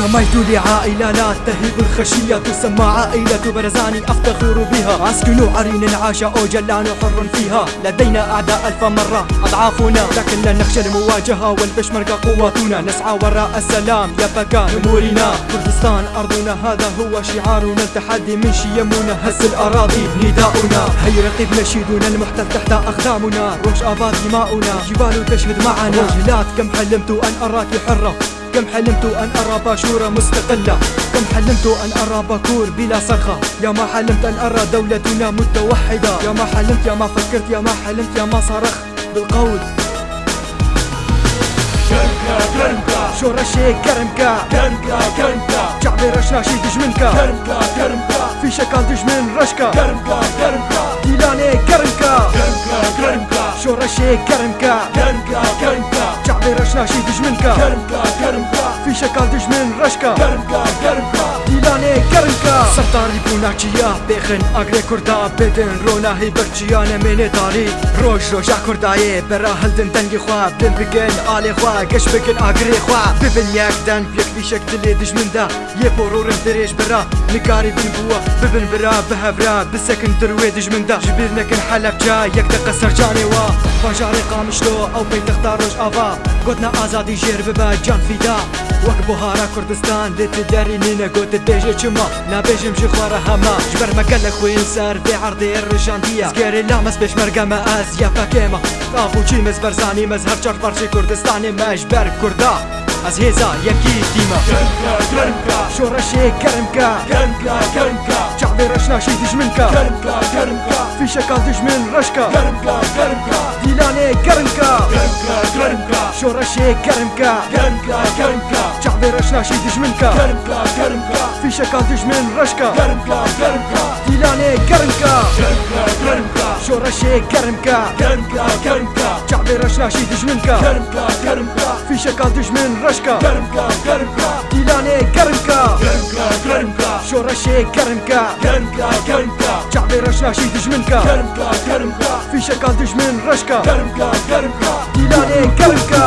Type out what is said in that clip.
انتميت لعائلة لا تهيب الخشية تسمى عائلة برزاني أفتخر بها. أسكن عرين عاش أو جلان حر فيها. لدينا أعداء ألف مرة أضعافنا لكن لا نخشى المواجهة والبشمركة قواتنا نسعى وراء السلام يبقى نمورنا كردستان أرضنا هذا هو شعارنا. التحدي من شيمنا هز الأراضي نداؤنا. هي رقيب نشيدنا المحتل تحت أقدامنا. روش آباد دماؤنا جبال تشهد معنا. وجهلات كم حلمت أن أراك حرة. كم حلمت أن أرى باشورة مستقلة؟ كم حلمت أن أرى باكور بلا صرخة؟ يا ما حلمت أن أرى دولتنا متوحدة؟ يا ما حلمت يا ما فكرت يا ما حلمت يا ما صرخت بالقول. كرمكا كرمكا شو رشي كرمكا كرمكا كرمكا شعبي رشناشي دجمنكا كرمكا كرمكا في شكال دجمن رشكا كرمكا كرمكا ديلاني كرمكا كرمكا كرمكا شو رشي كرمكا كرمكا كرمكا شعبي رشناشي دجمنكا كرمكا كرمكا في شكال دجمن رشكا كرمكا كرمكا دیلانێ گەرمکە سەفتاری بووناچیە بێخن ئاگرێ کووردا بێدن ڕۆناهی بەرچیانە مێنێداری ڕۆژ ڕۆژا کوردایێ بەرا هەلدن دەنگی خوا بن بگەن ئالێ خوا گەشت بگن ئاگرێ خوا ببن یەکدەن یەکلیشەک دلێ دژمندا یە پۆڕۆرم درێژ برا نکاری بن بووە ببن برا بهەبرا بسەکن دروێ دژمندا ژبیر نەکن حەلەبجا یەک دقە سەرجانێەوە باژارێ قامشتۆ ئەو پەیتەختا ڕۆژ ئاوا گوتنا ئازادی ژێر ببە جان فیدا وەک بۆهارا کوردستان لێت دەرینینە گوتت بێژێ چما نابێژم ژی خوارە هەما. ژبەرمەکە لە خوێن سەر بێ عردێ ڕژاندیە گەرێ لامەس پێشمەرگەمە ئەس یا پەکێمە ئاخوچی مز بەرزانی مەز هەر چەر پەرچی کوردستانی مەش بەر کووردا. ئەس هێزا یەکی دیمە كرمكا كرمكا شۆڕەشێ گەرمکە كرمكا كرمكا چابێ ڕەشناشی دژمنکە كرمكا كرمكا فیشەکان دژمن ڕشکە كرمكا كرمكا دیلانێ گەرمکە كرمكا كرمكا شۆڕەشێ گەرمکە كرمكا كرمكا چابێ ڕەشناشی دژمنکە كرمكا كرمكا فیشەکان دژمن ڕشکە كرمكا كرمكا دیلانێ گەرمکە كرمكا كرمكا شۆڕەشێ گەرمکە كرمكا كرمكا چابێ ڕەشناشی دژمنکە كرمكا كرمكا فیشەکان دژمن ڕشکە كرمكا كرمكا دیلانێ گەرمکە كرمكا كرمكا شۆڕەشێ گەرمکە كرمكا كرمكا چابێ ڕەشناشی دژمنکە كرمكا كرمكا فیشەکان دژمن ڕشکە كرمكا كرمكا دیلانێ گەرمکە